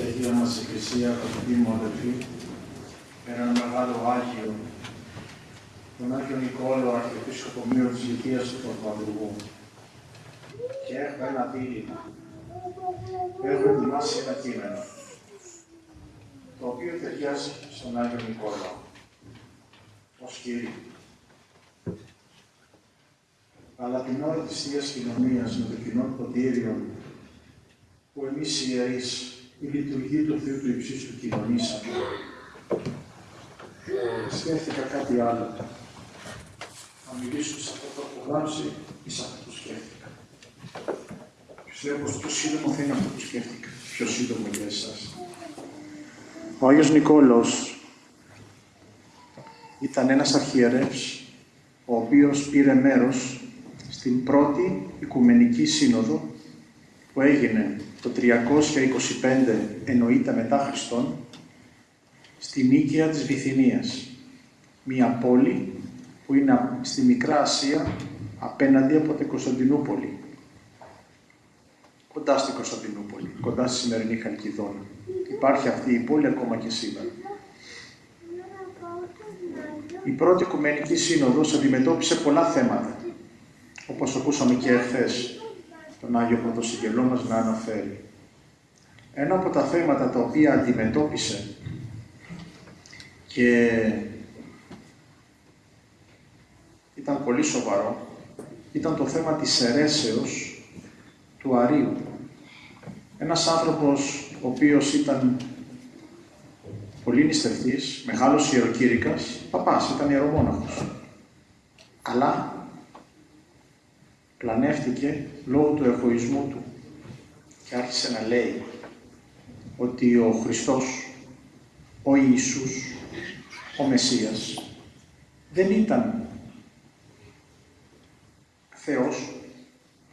και Αγία μας Εκκλησία, αγαπητοί μου αδελφοί, ένα μεγάλο Άγιο, τον Άγιο Νικόλο, Αρχιεπίσκοπο Μύρο της Λυκίας του Παπαδουργού. Και έχω ένα δίλημα. Έχω ετοιμάσει ένα κείμενο, το οποίο ταιριάζει στον Άγιο Νικόλο, ως Κύριε. Αλλά την ώρα της Θείας Κοινωνίας με το κοινό ποτήριο που εμείς οι ιερείς η λειτουργία του Θεού του Υψίστου κοινωνήσαμε. Σκέφτηκα κάτι άλλο. Θα μιλήσω σε αυτό που έχω γράψει ή σε αυτό που σκέφτηκα. Πιστεύω πως πιο σύντομο θα είναι αυτό που σκέφτηκα. Πιο σύντομο για εσάς. Ο Άγιος Νικόλαος ήταν ένας αρχιερεύς ο οποίος πήρε μέρος στην πρώτη Οικουμενική Σύνοδο που έγινε το 325 εννοείται μετά Χριστόν, στη Νίκαια της Βυθινίας, μία πόλη που είναι στη Μικρά Ασία απέναντι από την Κωνσταντινούπολη. Κοντά στην Κωνσταντινούπολη, κοντά στη σημερινή Χαλκιδόνα. Υπάρχει αυτή η πόλη ακόμα και σήμερα. Η πρώτη Οικουμενική Σύνοδος αντιμετώπισε πολλά θέματα, όπως ακούσαμε και εχθές τον Άγιο Πρωτοσυγγελό μας να αναφέρει. Ένα από τα θέματα τα οποία αντιμετώπισε και ήταν πολύ σοβαρό, ήταν το θέμα της αιρέσεως του Αρίου. Ένας άνθρωπος ο οποίος ήταν πολύ νηστευτής, μεγάλος ιεροκήρυκας, παπάς, ήταν ιερομόναχος. Αλλά πλανεύτηκε λόγω του εγωισμού του και άρχισε να λέει ότι ο Χριστός, ο Ιησούς, ο Μεσσίας, δεν ήταν Θεός,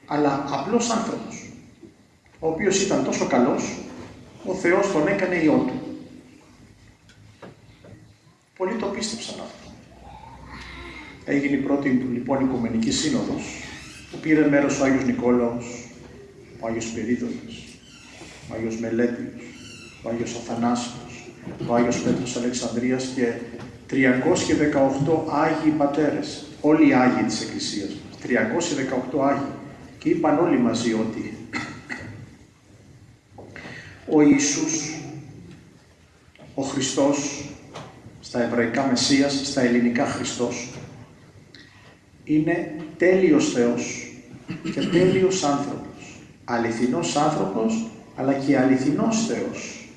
αλλά απλός άνθρωπος, ο οποίος ήταν τόσο καλός, ο Θεός τον έκανε Υιό Του. Πολλοί το πίστεψαν αυτό. Έγινε η πρώτη λοιπόν Οικουμενική Σύνοδος, που πήρε μέρος ο Άγιος Νικόλαος, ο Άγιος Περίδωνας, ο Άγιος Μελέτιος, ο Άγιος Αθανάσιος, ο Άγιος Πέτρος Αλεξανδρίας και 318 Άγιοι Πατέρες, όλοι οι Άγιοι της Εκκλησίας μας, 318 Άγιοι. Και είπαν όλοι μαζί ότι ο Ιησούς, ο Χριστός, στα εβραϊκά Μεσσίας, στα ελληνικά Χριστός, είναι τέλειος Θεός και τέλειος άνθρωπος. Αληθινός άνθρωπος, αλλά και αληθινός Θεός.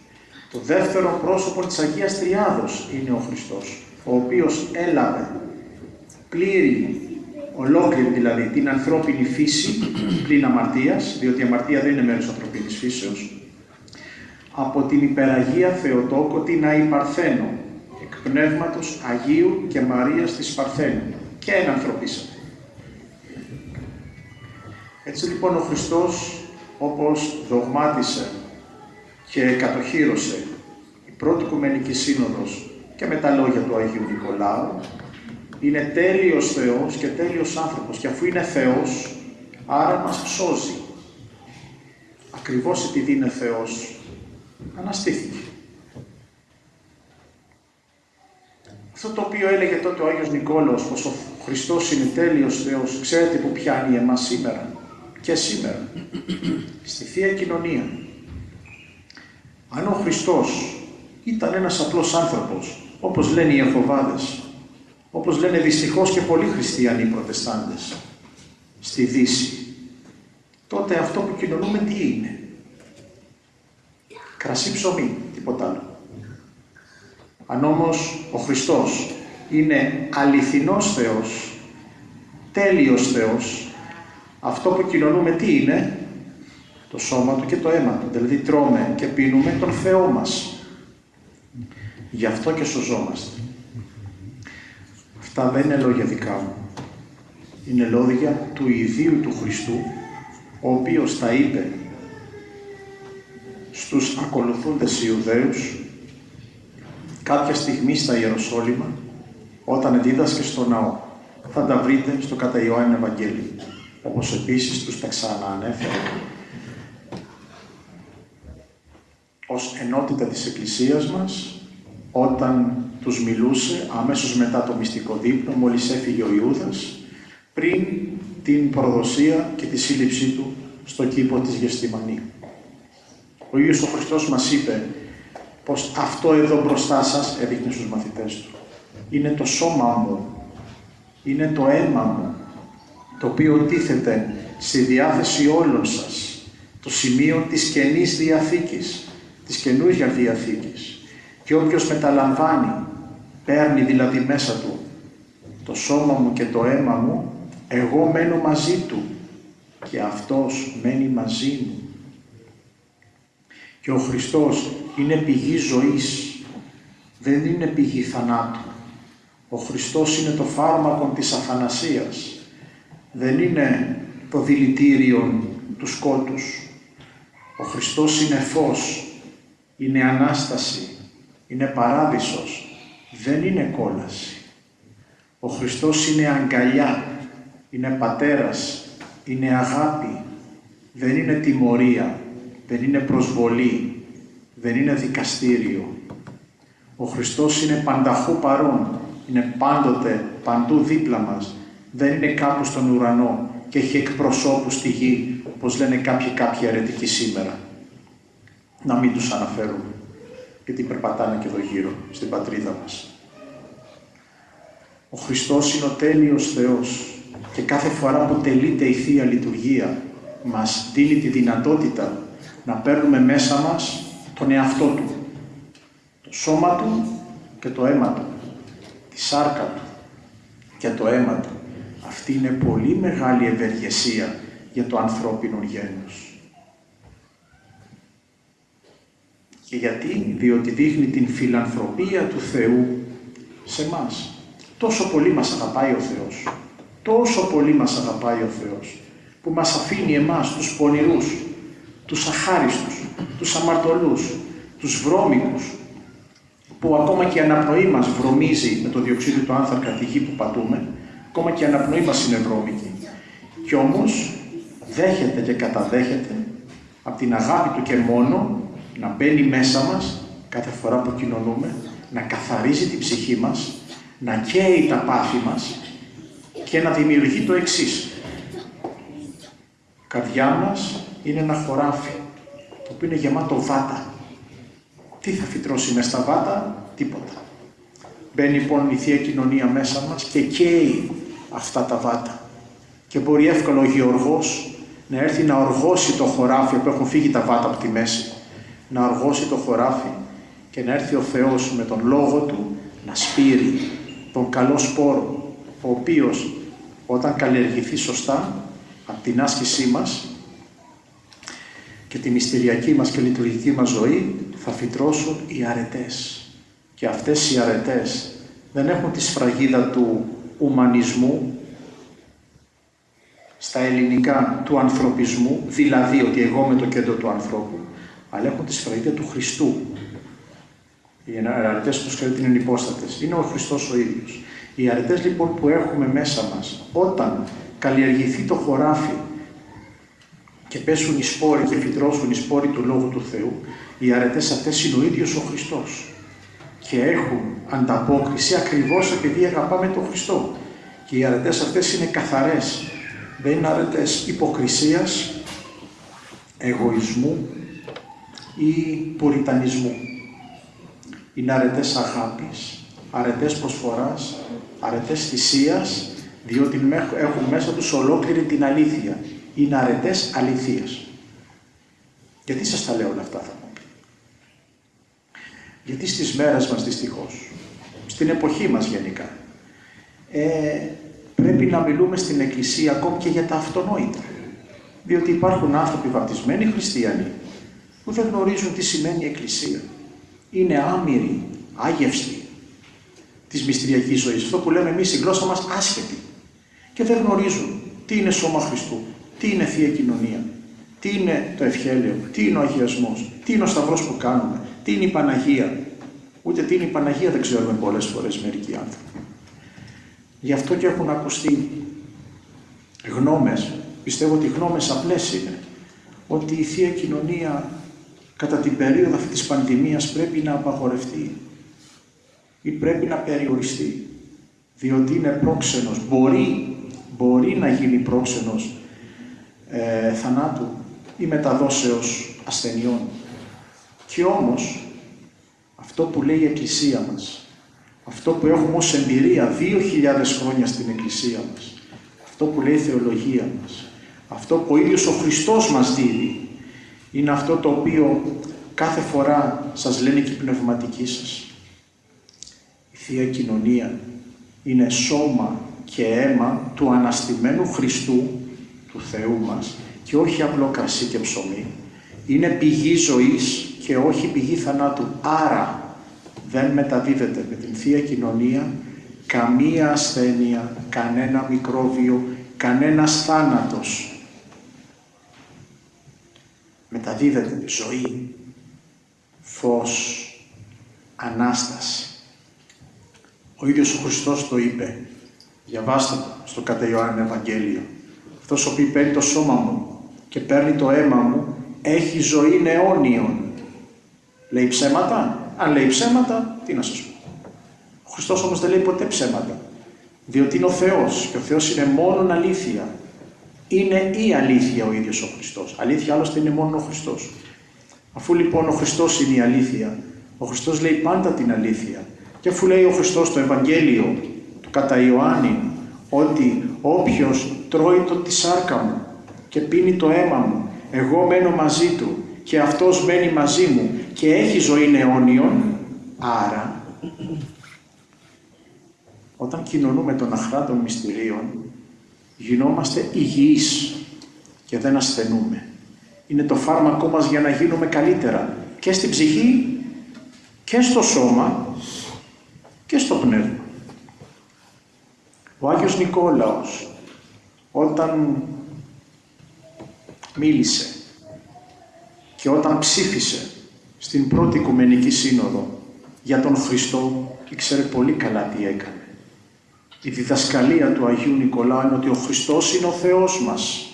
Το δεύτερο πρόσωπο της Αγίας Τριάδος είναι ο Χριστός, ο οποίος έλαβε πλήρη, ολόκληρη δηλαδή, την ανθρώπινη φύση πλην αμαρτίας, διότι η αμαρτία δεν είναι μέρος ανθρωπίνης φύσεως, από την υπεραγία Θεοτόκο την Αϊπαρθένο, εκ πνεύματος Αγίου και Μαρίας της Παρθένου, και ένα ανθρωπίσαμε. Έτσι λοιπόν ο Χριστός, όπως δογμάτισε και κατοχύρωσε η πρώτη Οικουμενική Σύνοδος και με τα λόγια του Αγίου Νικολάου, είναι τέλειος Θεός και τέλειος άνθρωπος και αφού είναι Θεός, άρα μας σώζει. Ακριβώς επειδή είναι Θεός, αναστήθηκε. Αυτό το οποίο έλεγε τότε ο Άγιος Νικόλαος, πως ο Χριστός είναι τέλειος Θεός, ξέρετε που πιάνει εμάς σήμερα; Και σήμερα, στη Θεία Κοινωνία. Αν ο Χριστός ήταν ένας απλός άνθρωπος, όπως λένε οι Ιεχωβάδες, όπως λένε δυστυχώς και πολλοί χριστιανοί προτεστάντες, στη Δύση, τότε αυτό που κοινωνούμε τι είναι; Κρασί ψωμί, τίποτα άλλο. Αν όμως ο Χριστός είναι αληθινός Θεός, τέλειος Θεός, αυτό που κοινωνούμε τι είναι, το σώμα του και το αίμα του. Δηλαδή τρώμε και πίνουμε τον Θεό μας. Γι' αυτό και σωζόμαστε. Αυτά δεν είναι λόγια δικά μου. Είναι λόγια του ιδίου του Χριστού, ο οποίος τα είπε στους ακολουθούντες Ιουδαίους κάποια στιγμή στα Ιεροσόλυμα, όταν δίδασκε στο ναό. Θα τα βρείτε στο κατά Ιωάννη Ευαγγέλιο όπως επίσης τους τα ξαναανέφερε. ως ενότητα της Εκκλησίας μας, όταν τους μιλούσε αμέσως μετά το μυστικό δείπνο, μόλις έφυγε ο Ιούδας, πριν την προδοσία και τη σύλληψή του στο κήπο της Γεστημανή. Ο ίδιος ο Χριστός μας είπε πως αυτό εδώ μπροστά σας, έδειχνε στους μαθητές του, είναι το σώμα μου, είναι το αίμα μου, το οποίο τίθεται στη διάθεση όλων σας, το σημείο της Καινής Διαθήκης, της Καινούργια Διαθήκης. Και όποιος μεταλαμβάνει, παίρνει δηλαδή μέσα του το σώμα μου και το αίμα μου, εγώ μένω μαζί του και αυτός μένει μαζί μου. Και ο Χριστός είναι πηγή ζωής, δεν είναι πηγή θανάτου. Ο Χριστός είναι το φάρμακο της αθανασίας, δεν είναι το δηλητήριο του σκότους. Ο Χριστός είναι φως, είναι Ανάσταση, είναι Παράδεισος, δεν είναι κόλαση. Ο Χριστός είναι αγκαλιά, είναι Πατέρας, είναι αγάπη, δεν είναι τιμωρία, δεν είναι προσβολή, δεν είναι δικαστήριο. Ο Χριστός είναι πανταχού παρόν, είναι πάντοτε, παντού δίπλα μας, δεν είναι κάπου στον ουρανό και έχει εκπροσώπους στη γη, όπως λένε κάποιοι κάποιοι αρετικοί σήμερα. Να μην τους αναφέρουμε, γιατί περπατάνε και εδώ γύρω, στην πατρίδα μας. Ο Χριστός είναι ο τέλειος Θεός και κάθε φορά που τελείται η Θεία Λειτουργία μας δίνει τη δυνατότητα να παίρνουμε μέσα μας τον εαυτό Του, το σώμα Του και το αίμα Του, τη σάρκα Του και το αίμα Του. Αυτή είναι πολύ μεγάλη ευεργεσία για το ανθρώπινο γένος. Και γιατί, διότι δείχνει την φιλανθρωπία του Θεού σε μας. Τόσο πολύ μας αγαπάει ο Θεός. Τόσο πολύ μας αγαπάει ο Θεός. Που μας αφήνει εμάς, τους πονηρούς, τους αχάριστους, τους αμαρτωλούς, τους βρώμικους, που ακόμα και η αναπνοή μας βρωμίζει με το διοξείδιο του άνθρακα τη γη που πατούμε, ακόμα και η αναπνοή μας είναι βρώμικη. Κι όμως δέχεται και καταδέχεται από την αγάπη του και μόνο να μπαίνει μέσα μας κάθε φορά που κοινωνούμε, να καθαρίζει την ψυχή μας, να καίει τα πάθη μας και να δημιουργεί το εξής. καρδιά μας είναι ένα χωράφι, το οποίο είναι γεμάτο βάτα. Τι θα φυτρώσει μέσα στα βάτα, τίποτα. Μπαίνει λοιπόν η Θεία Κοινωνία μέσα μας και καίει αυτά τα βάτα. Και μπορεί εύκολο ο Γεωργός να έρθει να οργώσει το χωράφι που έχουν φύγει τα βάτα από τη μέση. Να οργώσει το χωράφι και να έρθει ο Θεός με τον Λόγο Του να σπείρει τον καλό σπόρο, ο οποίος όταν καλλιεργηθεί σωστά από την άσκησή μας και τη μυστηριακή μας και λειτουργική μας ζωή θα φυτρώσουν οι αρετές. Και αυτές οι αρετές δεν έχουν τη σφραγίδα του ουμανισμού στα ελληνικά του ανθρωπισμού, δηλαδή ότι εγώ με το κέντρο του ανθρώπου, αλλά έχουν τη σφραγίδα του Χριστού. Οι αρετές που σκέφτεται είναι υπόστατες. Είναι ο Χριστός ο ίδιος. Οι αρετές λοιπόν που έχουμε μέσα μας, όταν καλλιεργηθεί το χωράφι και πέσουν οι σπόροι και φυτρώσουν οι σπόροι του Λόγου του Θεού, οι αρετές αυτές είναι ο ίδιος ο Χριστός και έχουν ανταπόκριση ακριβώς επειδή αγαπάμε τον Χριστό. Και οι αρετές αυτές είναι καθαρές. Δεν είναι αρετές υποκρισίας, εγωισμού ή πουριτανισμού. Είναι αρετές αγάπης, αρετές προσφοράς, αρετές θυσίας, διότι έχουν μέσα τους ολόκληρη την αλήθεια. Είναι αρετές αληθείας. Γιατί σας τα λέω όλα αυτά θα μου πει. Γιατί στις μέρες μας δυστυχώς, στην εποχή μας γενικά, ε, πρέπει να μιλούμε στην Εκκλησία ακόμη και για τα αυτονόητα. Διότι υπάρχουν άνθρωποι βαπτισμένοι χριστιανοί που δεν γνωρίζουν τι σημαίνει Εκκλησία. Είναι άμυροι, άγευστοι της μυστηριακής ζωής. Αυτό που λέμε εμείς η γλώσσα μας άσχετη. Και δεν γνωρίζουν τι είναι σώμα Χριστού, τι είναι θεία κοινωνία, τι είναι το ευχέλαιο, τι είναι ο αγιασμός, τι είναι ο σταυρός που κάνουμε, τι είναι η Παναγία; Ούτε τι είναι η Παναγία δεν ξέρουμε πολλές φορές μερικοί άνθρωποι. Γι' αυτό και έχουν ακουστεί γνώμες, πιστεύω ότι γνώμες απλές είναι, ότι η Θεία Κοινωνία κατά την περίοδο αυτή της πανδημίας πρέπει να απαγορευτεί ή πρέπει να περιοριστεί, διότι είναι πρόξενος. Μπορεί, μπορεί να γίνει πρόξενος ε, θανάτου ή μεταδόσεως ασθενειών. Και όμως, αυτό που λέει η Εκκλησία μας, αυτό που έχουμε ως εμπειρία 2.000 χρόνια στην Εκκλησία μας, αυτό που λέει η Θεολογία μας, αυτό που ο ίδιος ο Χριστός μας δίδει, είναι αυτό το οποίο κάθε φορά σας λένε και οι πνευματικοί σας. Η Θεία Κοινωνία είναι σώμα και αίμα του αναστημένου Χριστού, του Θεού μας, και όχι απλό κρασί και ψωμί. Είναι πηγή ζωής και όχι πηγή θανάτου. Άρα δεν μεταδίδεται με την Θεία Κοινωνία καμία ασθένεια, κανένα μικρόβιο, κανένας θάνατος. Μεταδίδεται ζωή, φως, Ανάσταση. Ο ίδιος ο Χριστός το είπε. Διαβάστε το στο κατά Ιωάννη Ευαγγέλιο. Αυτός ο οποίος παίρνει το σώμα μου και παίρνει το αίμα μου, έχει ζωή αιώνιον. Λέει ψέματα; Αν λέει ψέματα, τι να σας πω. Ο Χριστός όμως δεν λέει ποτέ ψέματα. Διότι είναι ο Θεός και ο Θεός είναι μόνο αλήθεια. Είναι η αλήθεια ο ίδιος ο Χριστός. Αλήθεια άλλωστε είναι μόνο ο Χριστός. Αφού λοιπόν ο Χριστός είναι η αλήθεια, ο Χριστός λέει πάντα την αλήθεια. Και αφού λέει ο Χριστός στο Ευαγγέλιο του κατά Ιωάννη ότι όποιος τρώει το τη σάρκα μου και πίνει το αίμα μου, εγώ μένω μαζί του και αυτός μένει μαζί μου και έχει ζωή αιώνιον, άρα όταν κοινωνούμε των αχράτων μυστηρίων γινόμαστε υγιείς και δεν ασθενούμε. Είναι το φάρμακό μας για να γίνουμε καλύτερα και στην ψυχή και στο σώμα και στο πνεύμα. Ο Άγιος Νικόλαος όταν μίλησε και όταν ψήφισε στην πρώτη Οικουμενική Σύνοδο για τον Χριστό, ήξερε πολύ καλά τι έκανε. Η διδασκαλία του Αγίου Νικολάου είναι ότι ο Χριστός είναι ο Θεός μας.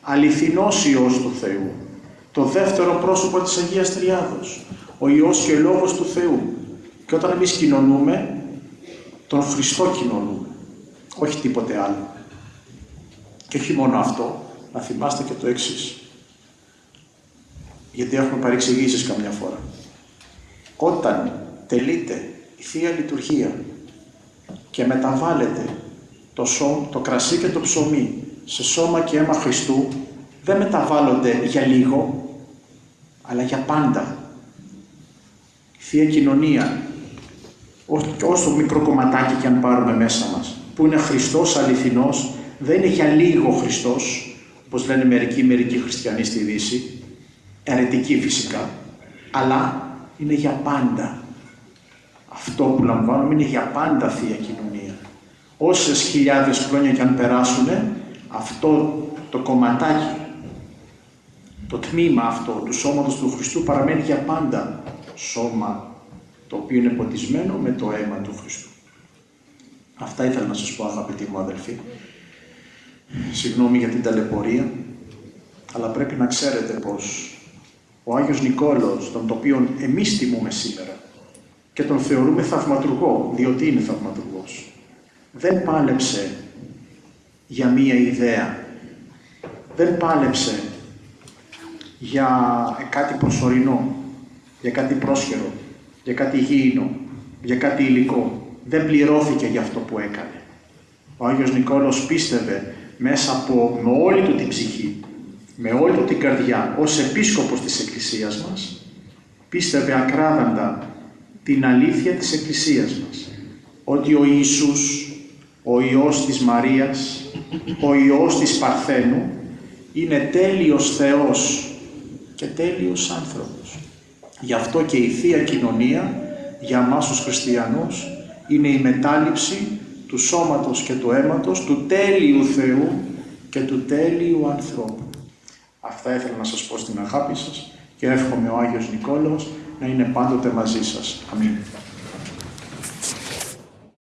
Αληθινός Υιός του Θεού. Το δεύτερο πρόσωπο της Αγίας Τριάδος. Ο Υιός και Λόγος του Θεού. Και όταν εμείς κοινωνούμε, τον Χριστό κοινωνούμε. Όχι τίποτε άλλο. Και όχι μόνο αυτό, να θυμάστε και το εξής. Γιατί έχουμε παρεξηγήσεις καμιά φορά. Όταν τελείται η Θεία Λειτουργία και μεταβάλλεται το, σώ, το κρασί και το ψωμί σε σώμα και αίμα Χριστού, δεν μεταβάλλονται για λίγο, αλλά για πάντα. Η Θεία Κοινωνία, όσο μικρό κομματάκι και αν πάρουμε μέσα μας, που είναι Χριστός αληθινός, δεν είναι για λίγο Χριστός, όπως λένε μερικοί μερικοί χριστιανοί στη Δύση, αιρετικοί φυσικά, αλλά είναι για πάντα. Αυτό που λαμβάνουμε είναι για πάντα Θεία Κοινωνία. Όσες χιλιάδες χρόνια και αν περάσουν, αυτό το κομματάκι, το τμήμα αυτό του σώματος του Χριστού παραμένει για πάντα σώμα το οποίο είναι ποτισμένο με το αίμα του Χριστού. Αυτά ήθελα να σας πω αγαπητοί μου αδελφοί. Συγγνώμη για την ταλαιπωρία, αλλά πρέπει να ξέρετε πως ο Άγιος Νικόλαος, τον οποίο εμείς τιμούμε σήμερα και τον θεωρούμε θαυματουργό, διότι είναι θαυματουργός, δεν πάλεψε για μία ιδέα, δεν πάλεψε για κάτι προσωρινό, για κάτι πρόσχερο, για κάτι γήινο, για κάτι υλικό. Δεν πληρώθηκε για αυτό που έκανε. Ο Άγιος Νικόλαος πίστευε μέσα από με όλη του την ψυχή, με όλη του την καρδιά, ως επίσκοπος της Εκκλησίας μας, πίστευε ακράδαντα την αλήθεια της Εκκλησίας μας, ότι ο Ιησούς, ο Υιός της Μαρίας, ο Υιός της Παρθένου, είναι τέλειος Θεός και τέλειος άνθρωπος. Γι' αυτό και η Θεία Κοινωνία για μας τους χριστιανούς είναι η μετάληψη του σώματος και του αίματος του τέλειου Θεού και του τέλειου ανθρώπου. Αυτά ήθελα να σας πω στην αγάπη σας και εύχομαι ο Άγιος Νικόλαος να είναι πάντοτε μαζί σας. Αμήν.